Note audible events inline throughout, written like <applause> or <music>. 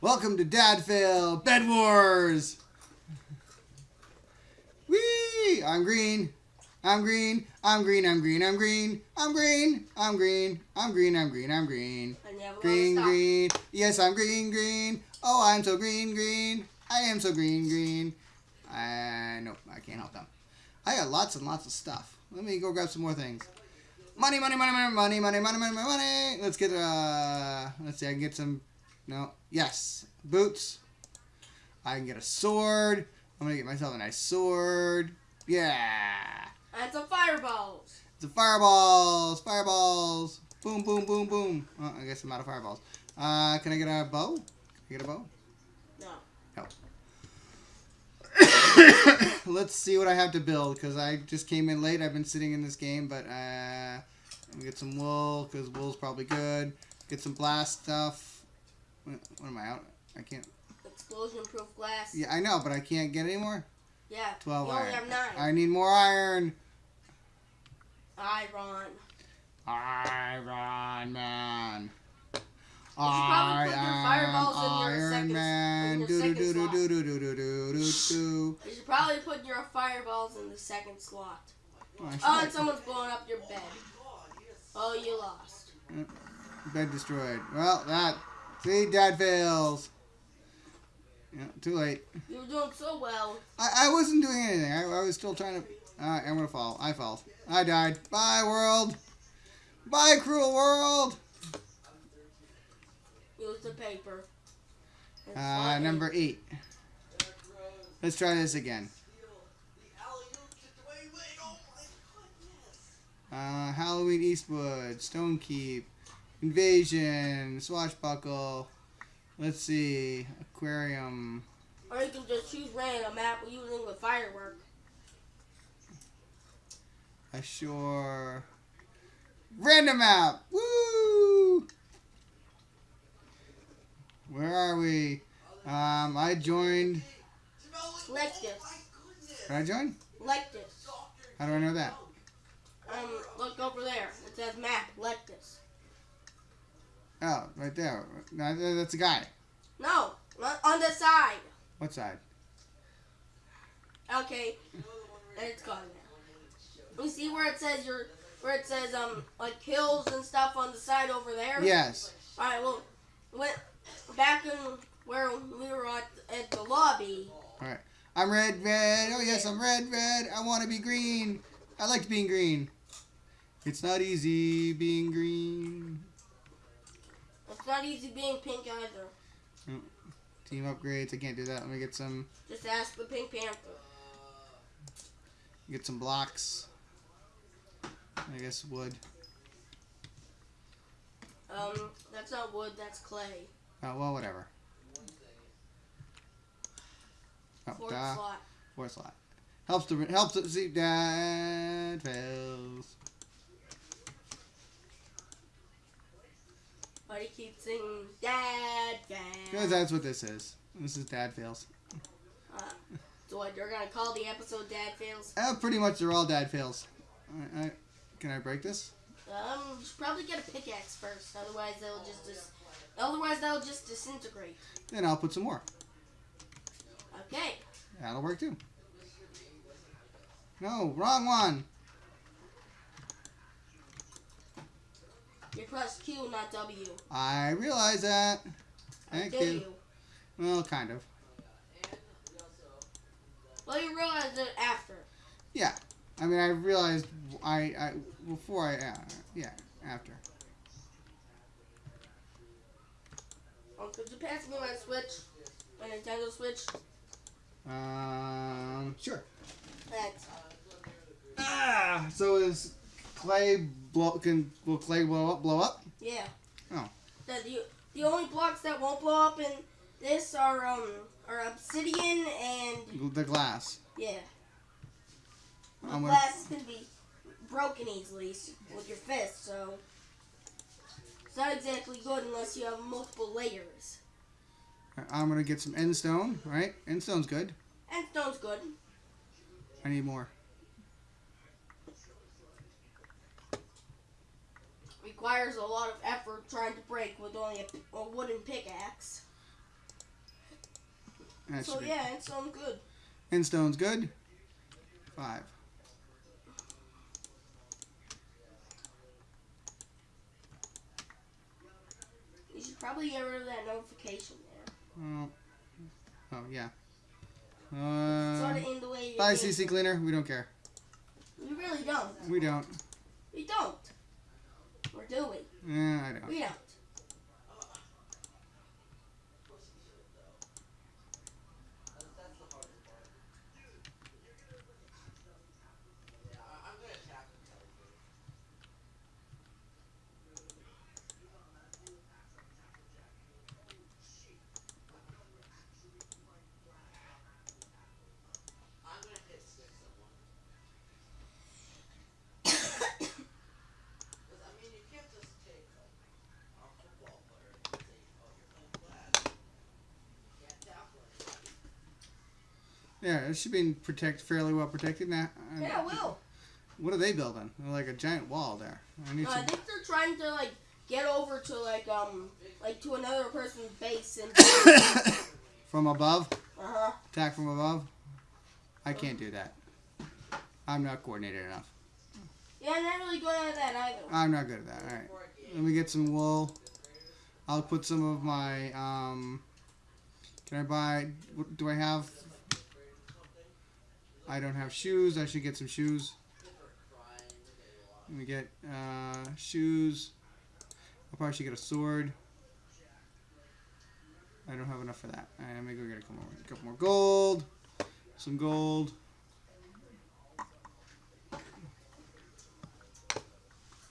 Welcome to Dad Fail Bed Wars. Whee! I'm green. I'm green. I'm green. I'm green. I'm green. I'm green. I'm green. I'm green. I'm green. I'm green. Green, green. Yes, I'm green, green. Oh, I'm so green, green. I am so green, green. I nope, I can't help them. I got lots and lots of stuff. Let me go grab some more things. Money, money, money, money, money, money, money, money, money, money. Let's get uh, let's see. I can get some. No, yes, boots. I can get a sword. I'm gonna get myself a nice sword. Yeah. And some fireballs. It's a fireballs, fireballs. Boom, boom, boom, boom. Oh, I guess I'm out of fireballs. Uh, can I get a bow? Can I get a bow? No. No. <coughs> Let's see what I have to build because I just came in late. I've been sitting in this game, but uh, let me get some wool because wool's probably good. Get some blast stuff. What, what am I out? I can't. Explosion proof glass. Yeah, I know, but I can't get any more. Yeah. 12 you iron. only have nine. I need more iron. Iron. Iron Man. probably I am Iron Man. Do do do do do do do do do do. You should probably put your fireballs in the second slot. Oh, Oh, and someone's blowing up your bed. Oh, you lost. Bed destroyed. Well, that. See, Dad fails. Yeah, too late. You were doing so well. I, I wasn't doing anything. I, I was still trying to. Uh, I'm gonna fall. I fell. I died. Bye, world. Bye, cruel world. Use the paper. Uh, number eight. Let's try this again. Uh, Halloween Eastwood, Stone Keep, Invasion, Swashbuckle. Let's see, Aquarium. Or you can just choose random map using the firework. Ashore. Random map. Woo! Where are we? Um, I joined. This. Did I join? This. How do I know that? Um, look over there. It says map. Like this. Oh, right there. No, that's a guy. No, on the side. What side? Okay, and it's gone now. You see where it says your, where it says um like hills and stuff on the side over there. Yes. All right. Well, went back in where we were at, at the lobby. All right. I'm red, red. Oh yes, I'm red, red. I want to be green. I like being green. It's not easy being green. Not easy being pink either. Team upgrades. I can't do that. Let me get some. Just ask the Pink Panther. Get some blocks. I guess wood. Um, that's not wood. That's clay. Oh well, whatever. Oh, Fourth duh. slot. Fourth slot. Helps to helps to see dad fails. But he keeps singing Dad, Because Dad. that's what this is. This is dad fails. So what? You're gonna call the episode Dad fails? Uh, pretty much they're all dad fails. Can I break this? Um, you probably get a pickaxe first. Otherwise, they'll just dis- otherwise they'll just disintegrate. Then I'll put some more. Okay. That'll work too. No, wrong one. You press Q, not W. I realize that. Thank Did you. Well, kind of. Well, you realize it after. Yeah. I mean, I realized I, I before I, uh, yeah, after. Oh, could you pass me my Switch? My Nintendo Switch? Um, sure. Thanks. Ah, so is clay blow? Can will clay blow up? Blow up? Yeah. Oh. The, the, the only blocks that won't blow up in this are um are obsidian and The glass. yeah. The I'm gonna- glass can be broken easily with your fist, so it's not exactly good unless you have multiple layers. I'm gonna get some end stone. Right? End stone's good. And stone's good. I need more. Requires a lot of effort trying to break with only a wooden pickaxe. That So yeah, sounds good. And stone's good. Five. You should probably get rid of that notification there. Oh, oh yeah. sort Uh, of in the way. bye. CC Cleaner. We don't care. We really don't. We don't. We don't. Yeah, I don't. Yeah, it should be protect fairly well protected now. Uh, Yeah, will. What are they building? They're like a giant wall there. I need No, I think they're trying to like get over to like um like to another person's base and <coughs> from above, uh huh. attack from above. I can't do that. I'm not coordinated enough. Yeah, I'm not really good at that either. I'm not good at that. All right, let me get some wool. I'll put some of my. Um, can I buy? Do I have? I don't have shoes. I should get some shoes. Let me get uh, shoes. I'll probably should get a sword. I don't have enough for that. Let me go get a couple more, a couple more gold. Some gold.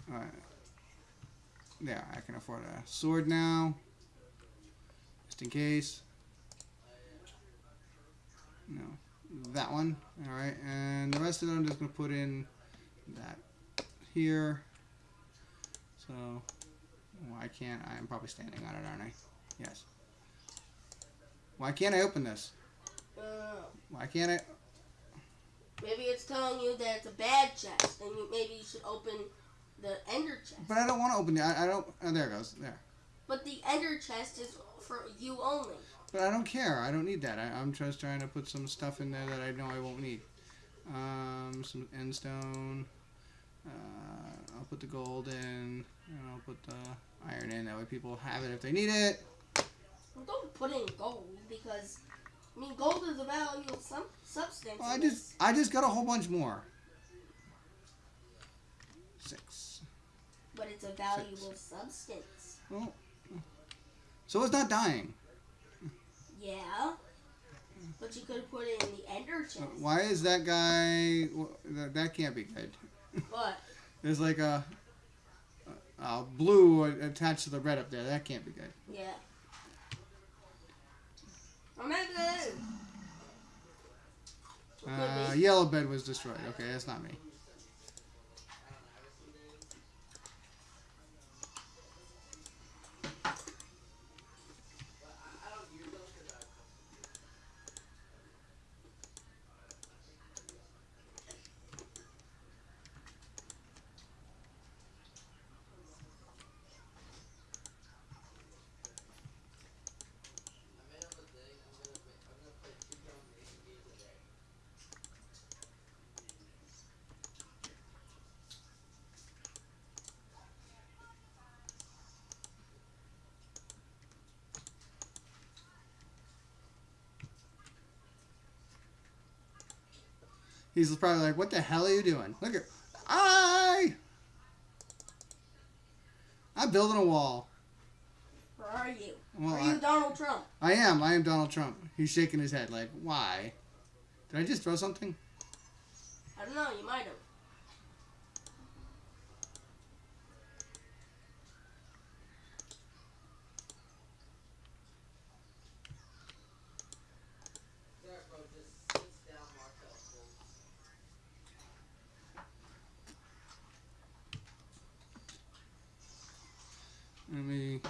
All right. There, I can afford a sword now. Just in case. No. That one. Alright, and the rest of them I'm just going to put in that here. So, why can't I? I'm probably standing on it, aren't I? Yes. Why can't I open this? Uh, Why can't I? maybe it's telling you that it's a bad chest, and you maybe you should open the ender chest. But I don't want to open it. I, I don't. Oh, there it goes. There. But the ender chest is for you only. But I don't care. I don't need that. I, I'm just trying to put some stuff in there that I know I won't need. Um, some end stone. Uh, I'll put the gold in. And I'll put the iron in. That way people have it if they need it. Well, don't put in gold because I mean gold is a valuable sub- substance. Well, I just. I just got a whole bunch more. Six. but it's a valuable substance. Oh. So it's not dying. Yeah. But you could put it in the ender chest. Why is that guy? That, that can't be good. But <laughs> There's like a, a, a blue attached to the red up there. That can't be good. yeah. I'm not good. Uh, yellow bed was destroyed. Okay, that's not me. He's probably like, "What the hell are you doing? Look at I, I'm building a wall. Where are you? Well, are you I, Donald Trump? I am. I am Donald Trump. He's shaking his head like, why? Did I just throw something? I don't know. You might have. Let me.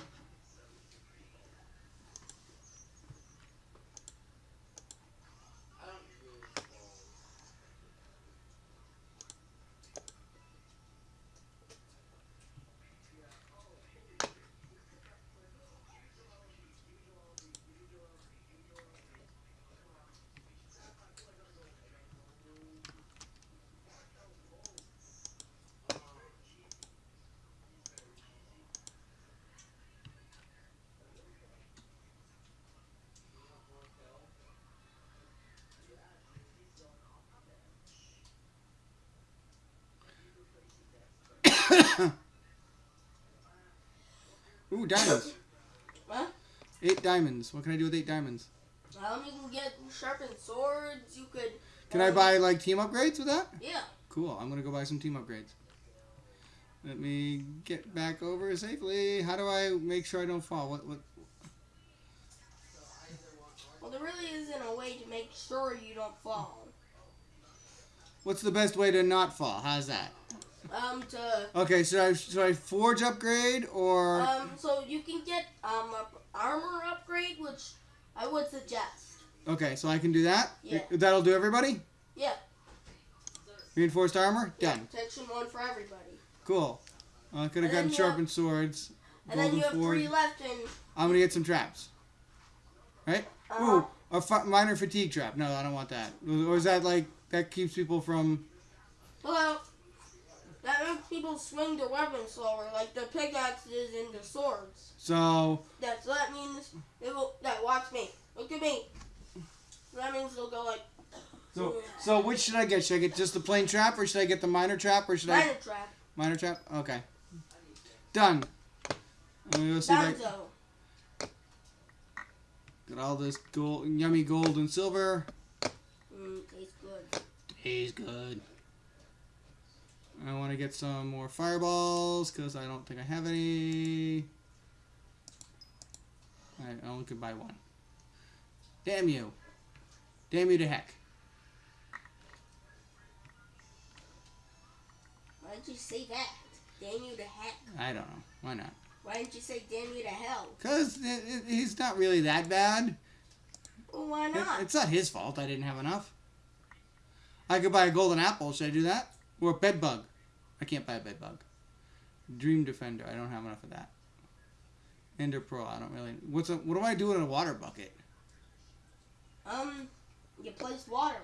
Ooh, diamonds. What? Eight diamonds. What can I do with eight diamonds? Um, you can get sharpened swords. You could. Can I um, buy like team upgrades with that? Yeah. Cool. I'm gonna go buy some team upgrades. Let me get back over safely. How do I make sure I don't fall? What? What? Well, there really isn't a way to make sure you don't fall. What's the best way to not fall? How's that? Um, to Okay, should I should I forge upgrade or um, so you can get um a armor upgrade, which I would suggest. okay? So I can do that. Yeah. That'll do everybody. Yeah. Reinforced armor. Yeah, Done. protection one for everybody. Cool. I could have gotten sharpened swords. And then you have three left, and I'm gonna get some traps. Right? Uh-huh. Ooh, a fi- miner fatigue trap. No, I don't want that. Or is that like that keeps people from? well, that makes people swing their weapons slower, like the pickaxes and the swords. So That so that means they will. That watch me. Look at me. That means they'll go like so so which should I get? Should I get just the plain trap, or should I get the miner trap, or should I miner trap. miner trap? Okay. Done. I'm gonna go see if I Danzo. got all this gold, yummy gold and silver. Mm, tastes good. Tastes good. I want to get some more fireballs because I don't think I have any. I only could buy one. Damn you. Damn you to heck. Why did you say that? Damn you to heck. I don't know. Why not? Why didn't you say damn you to hell? Because he's not really that bad. Well, why It- not? it's not his fault I didn't have enough. I could buy a golden apple. Should I do that? Or a bed bug? I can't buy a bed bug. Dream Defender. I don't have enough of that. Ender Pearl. I don't really. What's a, what do I do in a water bucket? Um, you place water.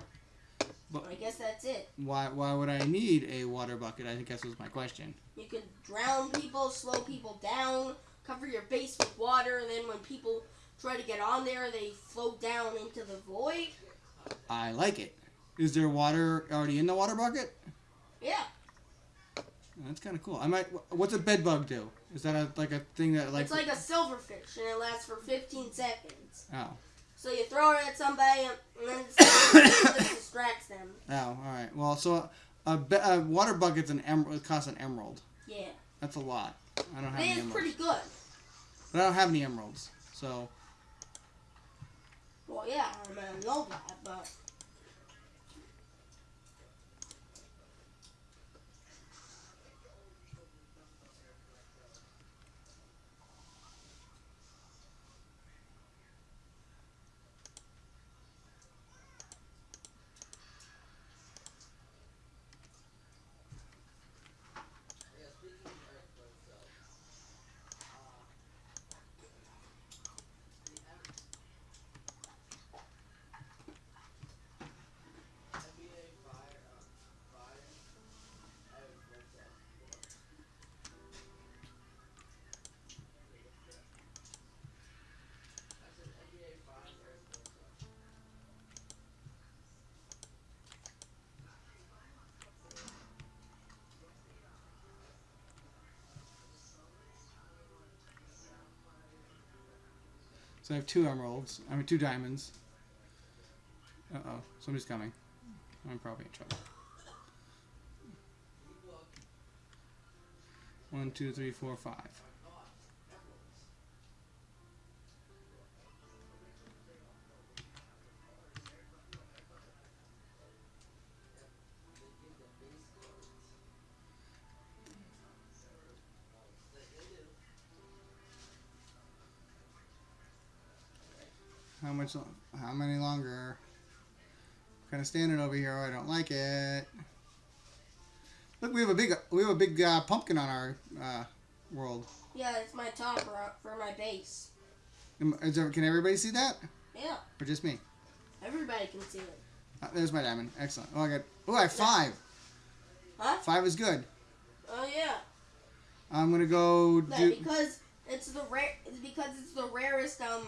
But- I guess that's it. Why why would I need a water bucket? I think that was my question. You can drown people, slow people down, cover your base with water, and then when people try to get on there, they float down into the void. I like it. Is there water already in the water bucket? Yeah. Oh, that's kind of cool. I might. What's a bed bug do? Is that a, like a thing that like? it's like a silverfish, and it lasts for 15 seconds. oh So you throw it at somebody, and then it distracts them. oh all right. Well, so a, be- a water bucket's an emerald. It costs an emerald. Yeah. That's a lot. I don't have But any it's emeralds. pretty good. But I don't have any emeralds. So Well, yeah, I know that, but. So I have two emeralds. I mean two diamonds. Uh oh, somebody's coming. I'm probably in trouble. One, two, three, four, five. Much? How many longer? Kind of standing over here. I don't like it. Look, we have a big we have a big uh, pumpkin on our uh, world. Yeah, it's my top for, for my base. There, can everybody see that, Yeah, or just me? everybody can see it. Uh, there's my diamond. Excellent. Oh, I got. Oh, I have five. Huh? Five is good. Oh yeah. I'm gonna go Yeah, do. because it's the rare. It's because it's the rarest. Um.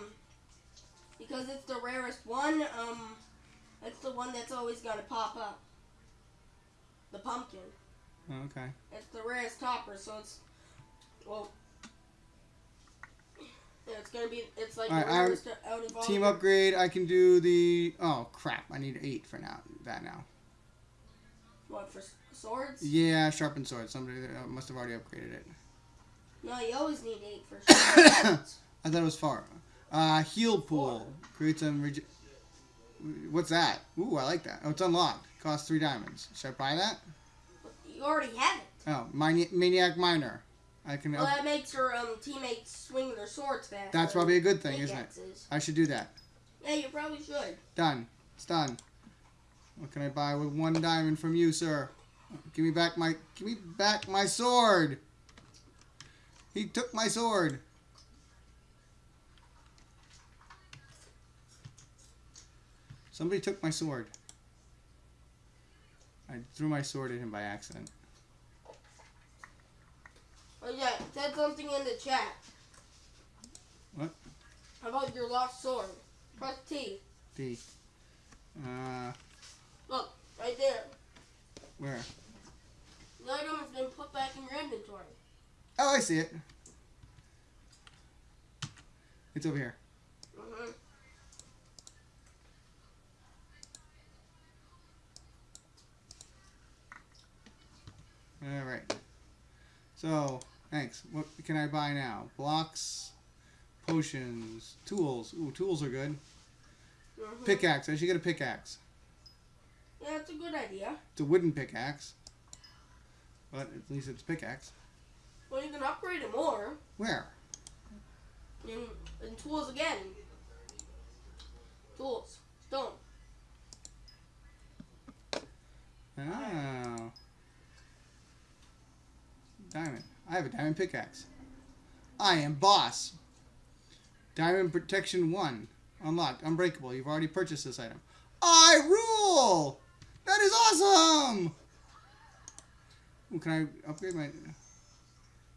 Because it's the rarest one. Um. It's the one that's always gonna pop up. The pumpkin. Oh, okay. It's the rarest topper, so it's well. Yeah, it's gonna be. It's like I'm- rarest out of all. Team upgrade. I can do the. Oh crap! I need eight for now. That now. What for swords? Yeah, sharpened sword. Somebody uh, must have already upgraded it. No, you always need eight for <coughs> swords. I thought it was far. Uh, heal pool creates some. What's that? Ooh, I like that. Oh, it's unlocked. Costs three diamonds. Should I buy that? you already have it. Oh, Mani- maniac miner. I can. Well, that makes your um teammates swing their swords faster. That's probably a good thing, isn't it? I should do that. Yeah, you probably should. Done. It's done. What can I buy with one diamond from you, sir? Give me back my give me back my sword. He took my sword. Somebody took my sword. I threw my sword at him by accident. Oh yeah, said something in the chat. What? About your lost sword. Press T. D. Uh, Look, right there. where? The item has been put back in your inventory. Oh, I see it. It's over here. All right. So, thanks. What can I buy now? Blocks, potions, tools. Ooh, tools are good. Mm-hmm. Pickaxe. I should get a pickaxe. Yeah, that's a good idea. It's a wooden pickaxe. But at least it's pickaxe. Well, you can upgrade it more. Where? In, in tools again. Tools. Stone. Oh. Diamond. I have a diamond pickaxe. I am boss. Diamond protection 1. Unlocked. Unbreakable. You've already purchased this item. I rule! That is awesome! Ooh, can I upgrade my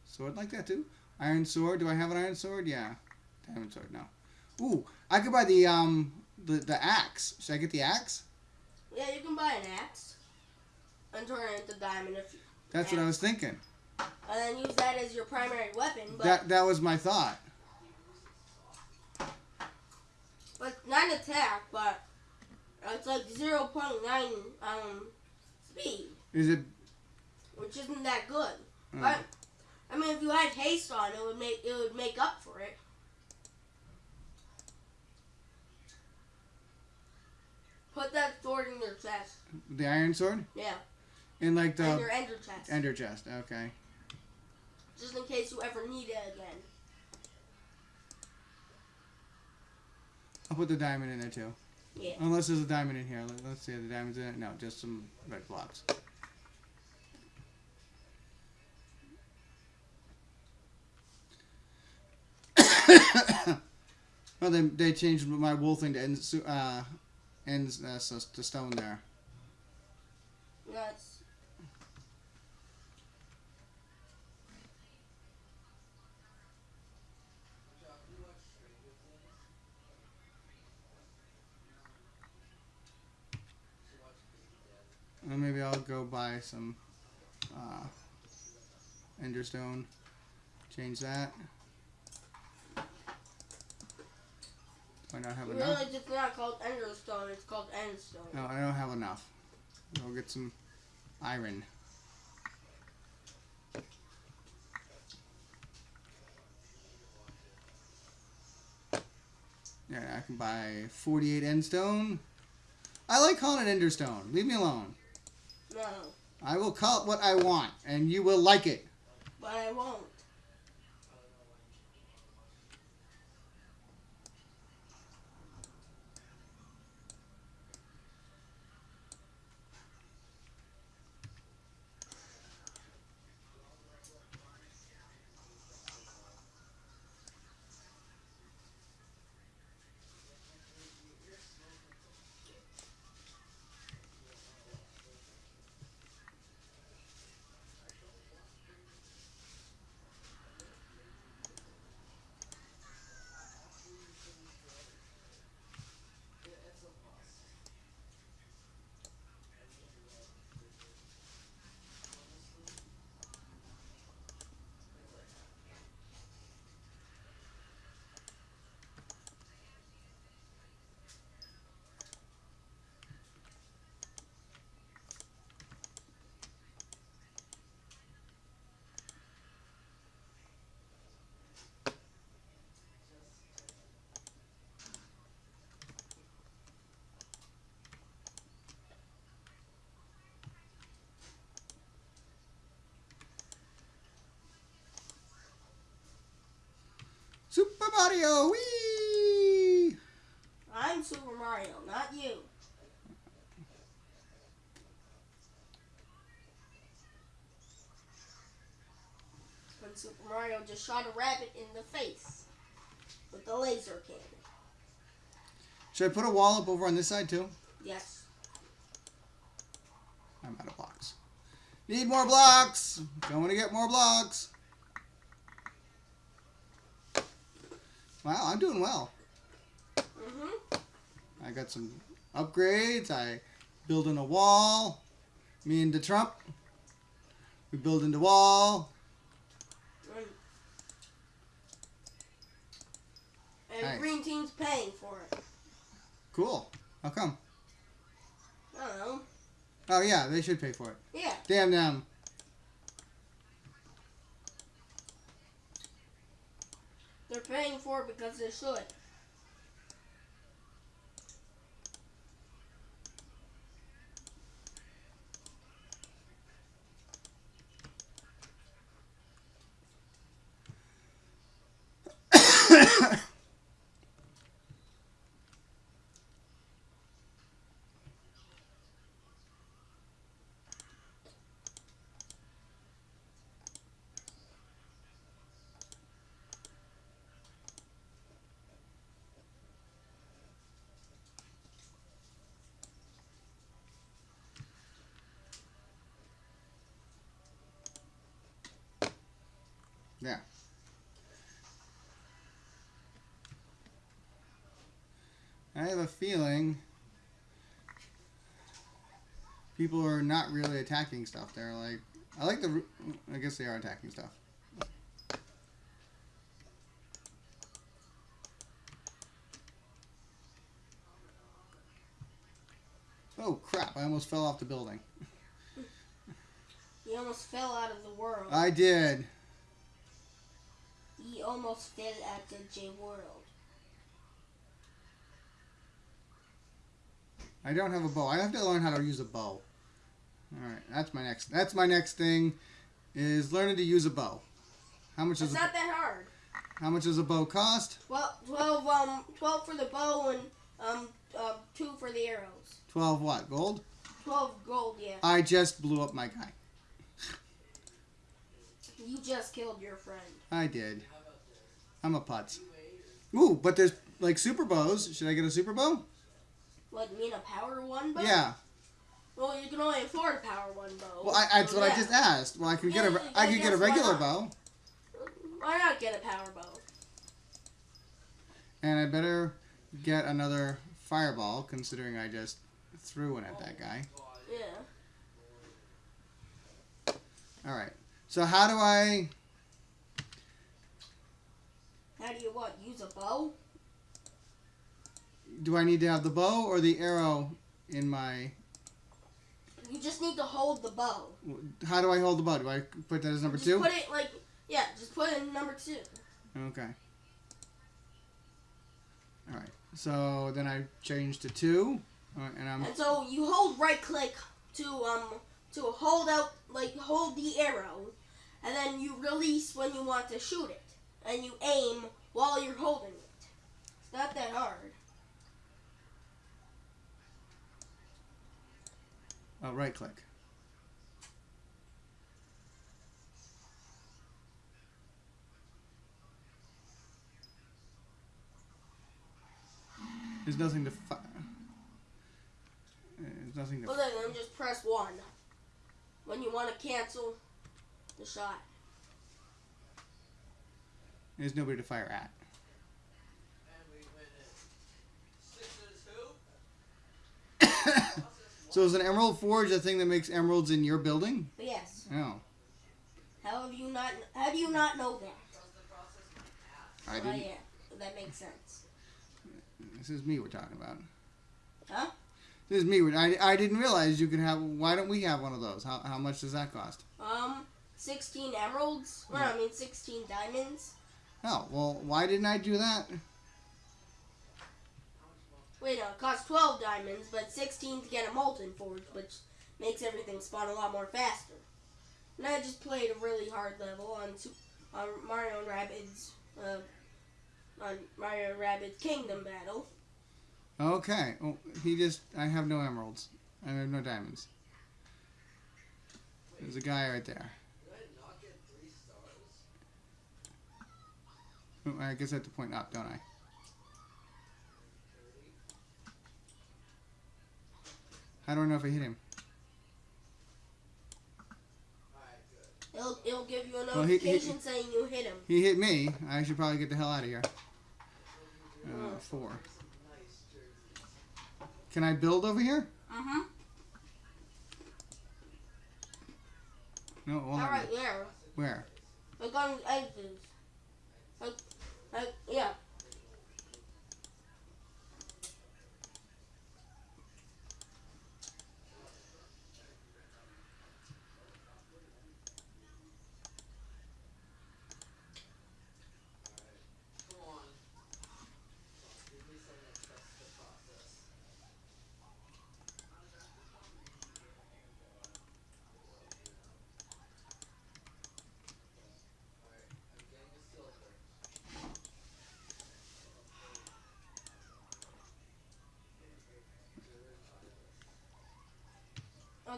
sword like that too? Iron sword. Do I have an iron sword? Yeah. Diamond sword. No. Ooh, I could buy the um the the axe. Should I get the axe? Yeah, you can buy an axe. And turn it into diamond if you, That's what I was thinking. And then use that as your primary weapon, but That that was my thought. but not attack, but it's like zero point nine um speed, Is it? which isn't that good. uh, But I mean, if you had haste on, it would make it would make up for it. Put that sword in your chest. the iron sword Yeah, in like the your ender chest, ender chest. Okay. Just in case you ever need it again. I'll put the diamond in there too. Yeah. Unless there's a diamond in here. Let- Let's see if the diamond's in it. No, just some red blocks. <coughs> well, they, they changed my wool thing to uh, ends uh, to stone there. That's Or maybe I'll go buy some uh, enderstone. Change that. I not have you enough? realize it's not called enderstone; it's called endstone. No, I don't have enough. I'll get some iron. Yeah, I can buy 48 endstone. I like calling it enderstone. Leave me alone. I will call it what I want, and you will like it. but I won't. Super Mario, wee! I'm Super Mario, not you. When Super Mario just shot a rabbit in the face with the laser cannon. Should I put a wall up over on this side too? Yes. I'm out of blocks. Need more blocks. Don't want to get more blocks. Wow, I'm doing well. Mm-hmm. I got some upgrades. I building a wall. Me and the Trump. We building the wall. And, and Nice. Green Team's paying for it. Cool. How come? I don't know. Oh yeah, they should pay for it. Yeah. Damn them. They're paying for it because they should. Yeah. I have a feeling people are not really attacking stuff. They're like, I like the. I guess they are attacking stuff. Oh crap! I almost fell off the building. you almost fell out of the world. I did. He almost fell at the J World. I don't have a bow. I have to learn how to use a bow. All right, that's my next. That's my next thing, is learning to use a bow. How much It's a, not that hard. how much does a bow cost? Well, 12, um, 12 for the bow and um, uh, 2 for the arrows. Twelve what? Gold? 12 gold, yeah. I just blew up my guy. You just killed your friend. I did. I'm a putz. Ooh, but there's like super bows. Should I get a super bow? What, you mean a power one bow? Yeah. Well, you can only afford a power one bow. Well, I, that's so what I just asked. Well, I could get a Yeah, I I could get a guess why regular bow, Why not get a power bow? and I better get another fireball, considering I just threw one at that oh. guy. Yeah. All right. So how do I? How do you what? Use a bow? Do I need to have the bow or the arrow in my? You just need to hold the bow. How do I hold the bow? Do I put that as number just two? put it like yeah, just put it in number two. Okay. All right. So then I change to two, right, and I'm And so you hold right click to um to hold out like hold the arrow, and then you release when you want to shoot it, and you aim while you're holding it. It's not that hard. oh, right click. There's nothing to. Fi- There's nothing to. Well then, then just press one when you want to cancel the shot. There's nobody to fire at. <coughs> so is an emerald forge a thing that makes emeralds in your building? Yes, Oh, how have you not? How do you not know that? I didn't. Oh, yeah, that makes sense. This is me we're talking about. Huh? This is me. I, I didn't realize you could have. Why don't we have one of those? How, how much does that cost? Um, sixteen emeralds. Well, I mean sixteen diamonds. Oh well, why didn't I do that? Wait, no, it costs 12 diamonds, but 16 to get a molten forge, which makes everything spawn a lot more faster. And I just played a really hard level on on Mario and Rabbids uh, on Mario Rabbids Kingdom Battle. Okay. Oh, he just. I have no emeralds. I have no diamonds. There's a guy right there. I guess I have to point up, don't I? I don't know if I hit him? It'll, it'll give you a Well, he- he- notification saying you hit him. He hit me. I should probably get the hell out of here. Uh, four. Can I build over here? Mm-hmm. No, All right, there. Where? Like on edges. Like, like, yeah.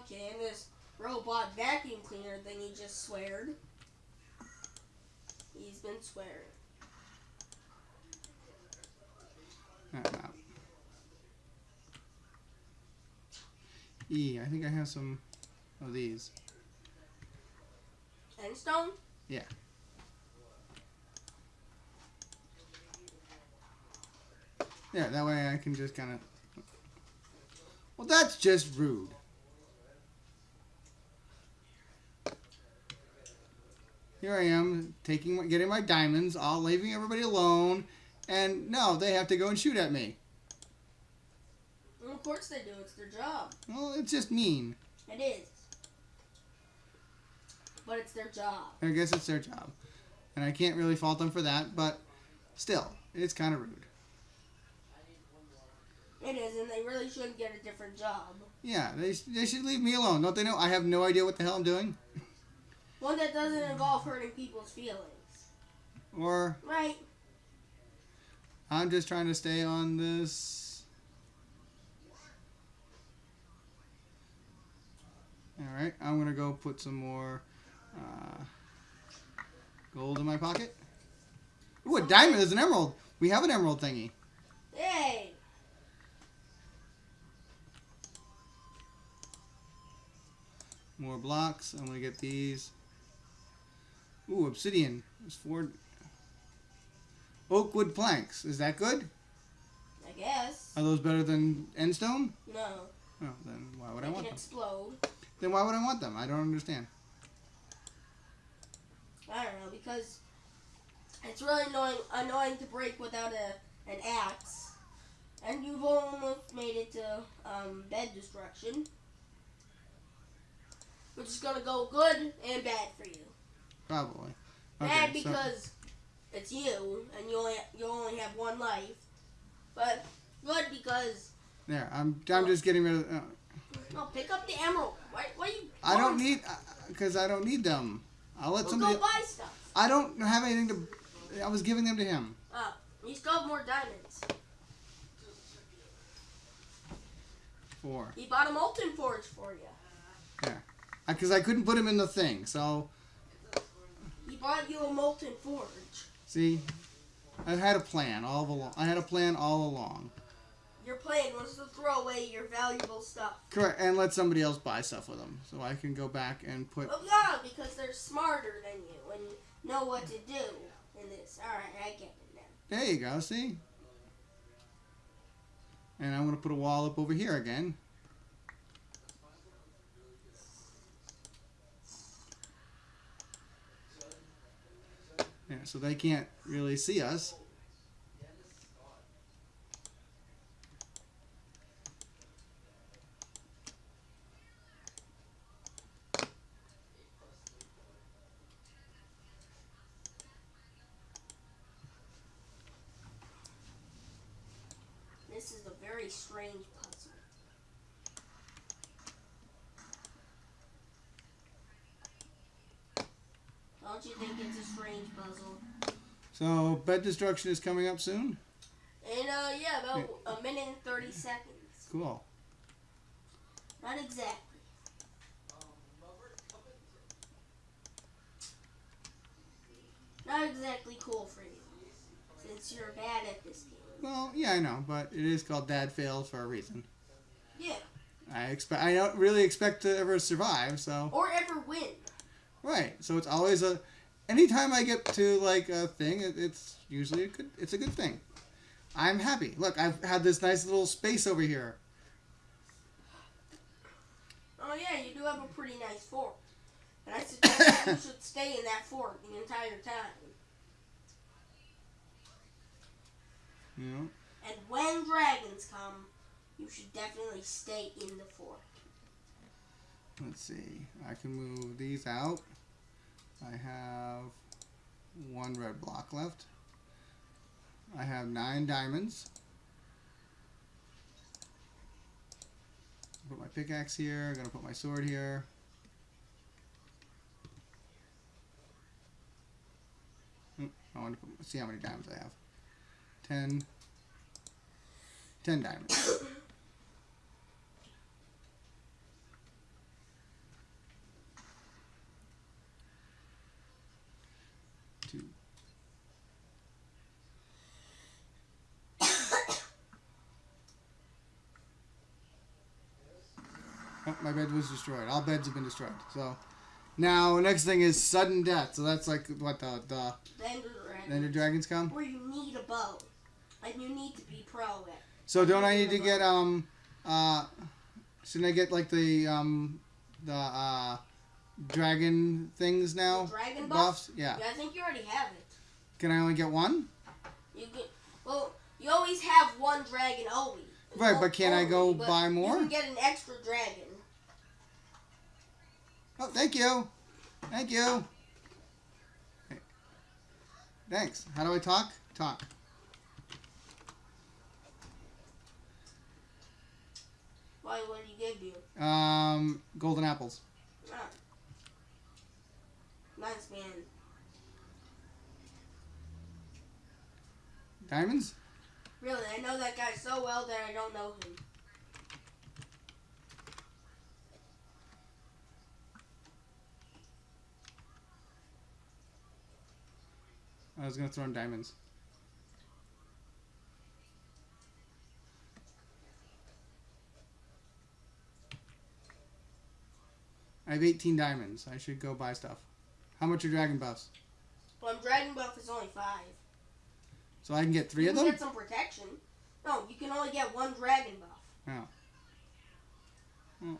Okay, and this robot vacuum cleaner thing he just sweared. He's been swearing. Out. E, I think I have some of these. End stone? Yeah. Yeah, that way I can just kind of. Well, that's just rude. Here I am taking, my, getting my diamonds, all leaving everybody alone, and no, they have to go and shoot at me. Well, of course they do. It's their job. Well, it's just mean. It is. But it's their job. I guess it's their job, and I can't really fault them for that. But still, it's kind of rude. It is, and they really shouldn't get a different job. Yeah, they, they should leave me alone. Don't they know I have no idea what the hell I'm doing? <laughs> One that doesn't involve hurting people's feelings. Or Right? I'm just trying to stay on this. Alright, I'm gonna go put some more uh, gold in my pocket. Ooh, a diamond is an emerald. We have an emerald thingy. Hey! More blocks. I'm gonna get these. Ooh, obsidian. There's four. Oakwood planks. Is that good? I guess. Are those better than endstone? No. Oh, then why would I They want can them? explode. Then why would I want them? I don't understand. I don't know, because it's really annoying annoying to break without a an axe. And you've almost made it to um, bed destruction. Which is gonna go good and bad for you. Probably. Bad Okay, so because it's you and you only you only have one life. But good because there. I'm. I'm just getting rid of. Uh, no, pick up the emerald. Why, why you? I don't need because I don't need them. I'll let We'll somebody. go buy stuff. I don't have anything to. I was giving them to him. Oh, you still have more diamonds. Four. He bought a molten forge for you. Yeah, Because I couldn't put him in the thing. So He bought you a molten forge. see, I had a plan all along. I had a plan all along. Your plan was to throw away your valuable stuff. Correct, and let somebody else buy stuff with them, so I can go back and put. Oh yeah, because they're smarter than you and know what to do in this. Alright, I get it now. There you go. See. And I'm gonna put a wall up over here again. Yeah, so they can't really see us. This is a very strange puzzle. Don't you think it's a strange puzzle? So bed destruction is coming up soon. And uh, yeah, about a minute and thirty seconds. Cool. Not exactly. Not exactly cool for you, since you're bad at this game. Well, yeah, I know, but it is called Dad Fails for a reason. Yeah. I expect. I don't really expect to ever survive. So Or ever win. right. So it's always a. Anytime I get to like a thing, it, it's usually a good. It's a good thing. I'm happy. Look, I've had this nice little space over here. Oh yeah, you do have a pretty nice fort. And I suggest that you <coughs> should stay in that fort the entire time. Know. And when dragons come, you should definitely stay in the fort. Let's see. I can move these out. I have one red block left. I have nine diamonds. Put my pickaxe here. I'm gonna put my sword here. I want to put, see how many diamonds I have. Ten. Ten diamonds. Two. Oh, my bed was destroyed. All beds have been destroyed. So now next thing is sudden death. So that's like what the the The Ender Dragon. Ender dragons come. Where you need a bow. And you need to be pro at. So don't I need to get um uh shouldn't I get like the um the uh dragon things now? Dragon buff? Buffs? Yeah. Yeah, I think you already have it. Can I only get one? You get, well, you always have one dragon always. Right, but can I go buy more? You can get an extra dragon. Oh, thank you. Thank you. Okay. Thanks. How do I talk? Talk. Why? What did he give you? Um, golden apples. Nice man. Diamonds? Really, I know that guy so well that I don't know him. I was gonna throw in diamonds. I have 18 diamonds. I should go buy stuff. How much are dragon buffs? Well, dragon buff is only five. So I can get three you of can them? get some protection. No, you can only get one dragon buff. Oh.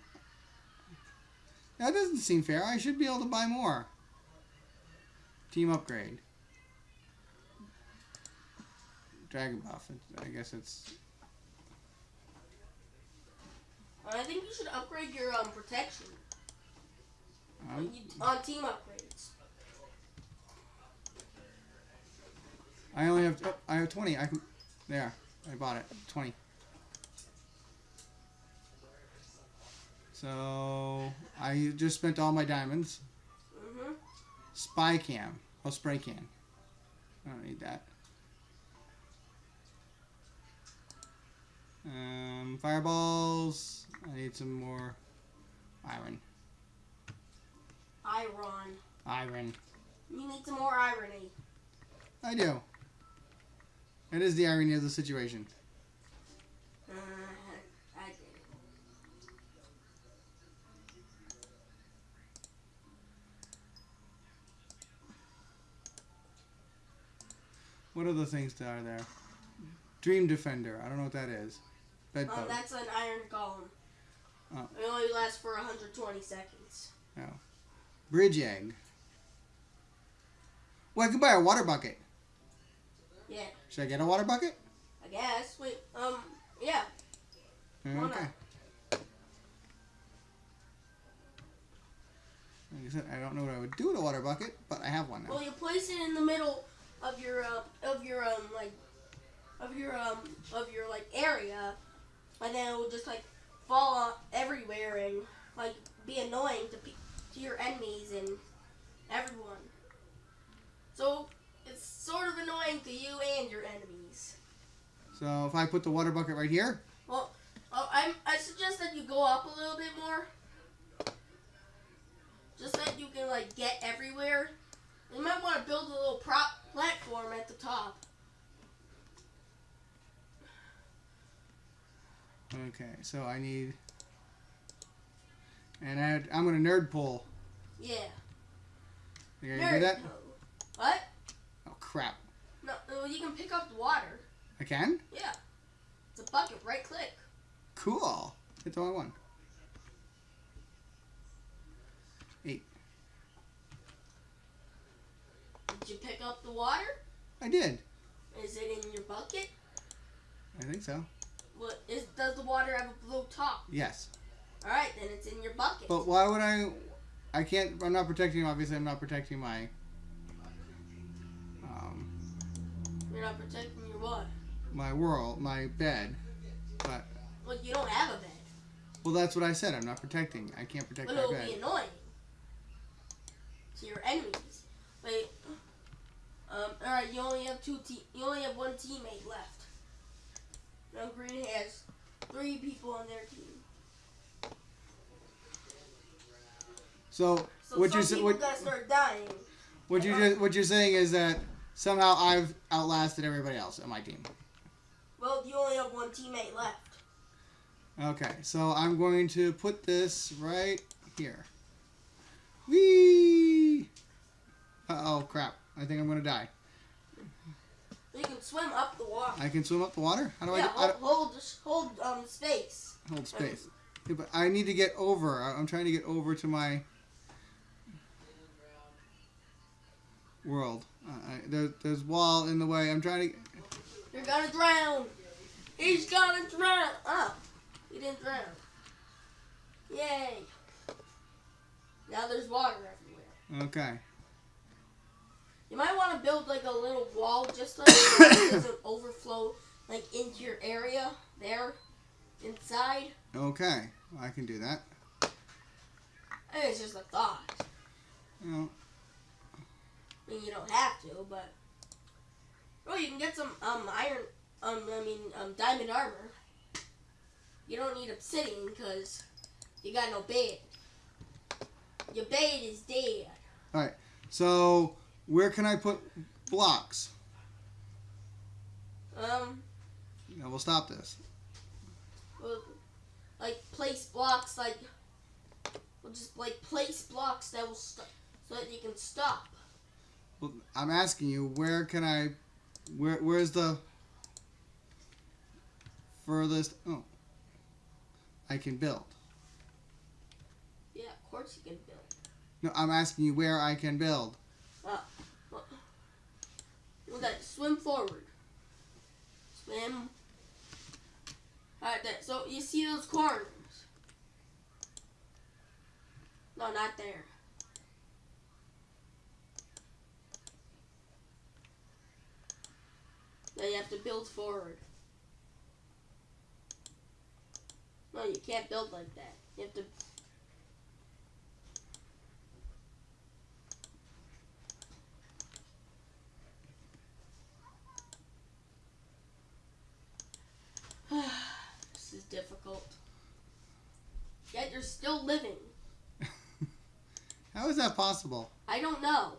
That doesn't seem fair. I should be able to buy more. Team upgrade. Dragon buff. I guess it's. I think you should upgrade your um protection Um, on team upgrades. I only have. Oh, I have 20. I can. There. I bought it. 20. So I just spent all my diamonds. Mhm. Spy cam. Oh, spray can. I don't need that. Um, fireballs. I need some more iron. Iron. Iron. You need some more irony. I do. It is the irony of the situation. Uh, I. What other things that are there? Dream Defender. I don't know what that is. Um, Bedpost. that's an iron golem. Oh. It only lasts for 120 seconds. Bridge egg. Well, I can buy a water bucket. Yeah, Should I get a water bucket? I guess. Wait, um, yeah. Why not? Okay. Like I said, I don't know what I would do with a water bucket, but I have one now. Well, you place it in the middle of your uh, of your um like of your um of your like area, and then it will just like fall on everywhere and like be annoying to pe- to your enemies and everyone. So it's sort of annoying to you and your enemies. So if I put the water bucket right here, Well, oh, I'm, I suggest that you go up a little bit more. Just that you can like get everywhere. You might want to build a little prop platform at the top. Okay. So I need, and I, I'm gonna nerd pole. Yeah. You gonna do that? Nerd. What? Oh crap! No, you can pick up the water. I can. Yeah. It's a bucket. Right click. Cool. Hit the wrong one. Eight. Did you pick up the water? I did. Is it in your bucket? I think so. What is? Does the water have a blue top? Yes. All right, then it's in your bucket. But why would I? I can't. I'm not protecting. Obviously, I'm not protecting my. Um, You're not protecting your what? my world, my bed. But Well, you don't have a bed. well, that's what I said. I'm not protecting. I can't protect But my it'll bed. be annoying to your enemies. Wait. Um. All right. You only have two. Te- you only have one teammate left. Now Green has three people on their team. So So what you sa- people what gotta start dying. what you just what you're saying is that somehow I've outlasted everybody else on my team. Well, you only have one teammate left. Okay, so I'm going to put this right here. Whee! Uh oh, crap. I think I'm gonna die. You can swim up the water. I can swim up the water? How do I yeah, get I hold, hold, hold um space. hold space? Yeah, but I need to get over. I'm trying to get over to my world. Uh, I, there, there's wall in the way. I'm trying to. You're gonna drown. He's gonna drown. Oh, he didn't drown. Yay. Now there's water everywhere. Okay. You might want to build like a little wall just <coughs> so it doesn't overflow like into your area there inside. Okay. I can do that. It's just a thought. You know, I mean, you don't have to, but oh, you can get some um iron um I mean um diamond armor. You don't need obsidian because you got no bed. Your bed is dead. All right, so where can I put blocks? Um, Yeah, we'll stop this. well, like place blocks like well just like place blocks that will stop so that you can stop. Well, I'm asking you, where can I, where, where's the furthest? Oh, I can build. Yeah, of course you can build. No, I'm asking you where I can build. Well, then swim forward. Swim. Alright. So you see those corners? No, not there. Now you have to build forward. No, you can't build like that. You have to. this is difficult. Yet you're still living. How is that possible? I don't know.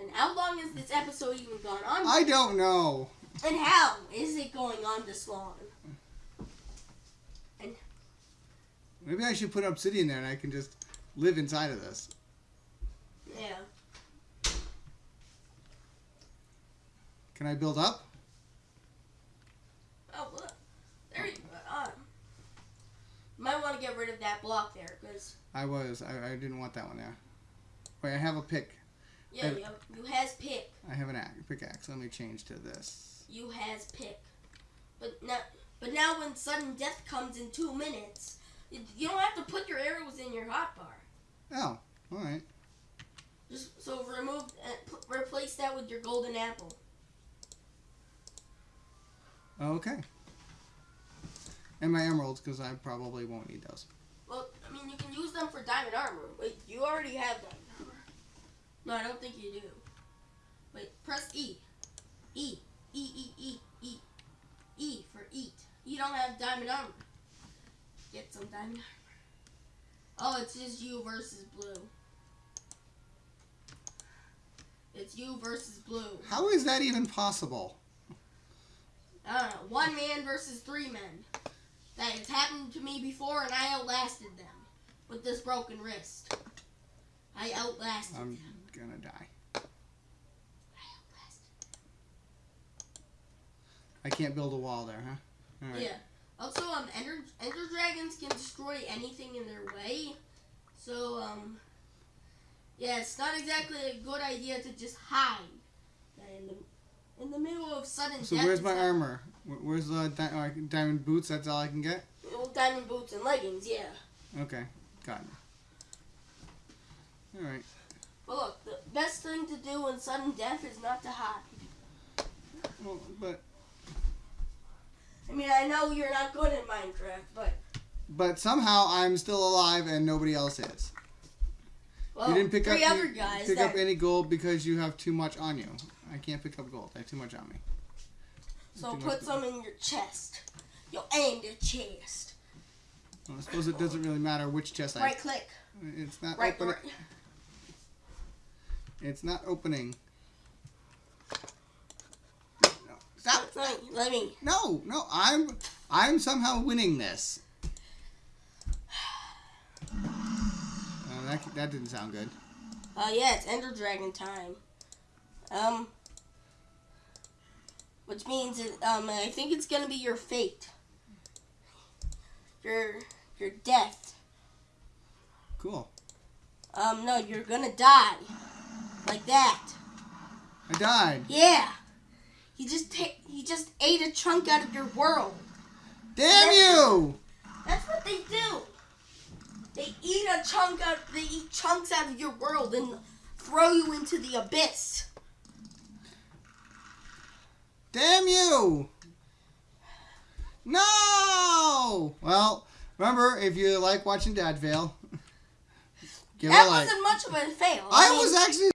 And how long has this episode even gone on? I don't know. and how is it going on this long? Maybe I should put obsidian there and I can just live inside of this. Yeah. Can I build up? Oh, look. There you go. Uh, might want to get rid of that block there, because, I was. I, I didn't want that one there. Wait, I have a pick. yeah, you, has pick. I have an axe, pickaxe. Let me change to this. You has pick. But now, but now when sudden death comes in two minutes, you, don't have to put your arrows in your hotbar. Oh, all right. Just so remove, uh, replace that with your golden apple. Okay. And my emeralds, because I probably won't need those. Well, I mean, you can use them for diamond armor. Wait, you already have armor. No, I don't think you do. Wait, press E. E. E, E, E, E. E for eat. You don't have diamond armor. Get some diamond armor. Oh, it's just you versus blue. It's you versus blue. How is that even possible? I don't know. One man versus three men. That has happened to me before, and I outlasted them with this broken wrist. I outlasted I'm them. Gonna die. I can't build a wall there, huh? Right. Yeah. Also, um, ender, ender dragons can destroy anything in their way. So, um, yeah, it's not exactly a good idea to just hide in the in the middle of sudden So death. where's my armor? Where's the di- uh, diamond boots? That's all I can get. Well, diamond boots and leggings, yeah. Okay, got it. All right. But look, the best thing to do in sudden death is not to hide. Well, but I mean, I know you're not good in Minecraft, but but somehow I'm still alive and nobody else is. well, you didn't pick three up other guys pick that up any gold because you have too much on you. I can't pick up gold. I have too much on me. so put some in your chest. You'll aim your chest. Well, I suppose it doesn't really matter which chest I. Right click. It's not Right, open. right. It's not opening. No, stop! Let me, let me. No, no, I'm I'm somehow winning this. <sighs> Uh, that that didn't sound good. Uh, yeah, it's Ender Dragon time. Um, which means it, um, I think it's gonna be your fate. Your your death. Cool. Um, no, you're gonna die. Like that. I died. Yeah. He just he just ate a chunk out of your world. Damn you! That's what they do. They eat a chunk out. They eat chunks out of your world and throw you into the abyss. Damn you! No! Well, remember if you like watching Dad fail, <laughs> give that a like. That wasn't much of a fail. I mean- was actually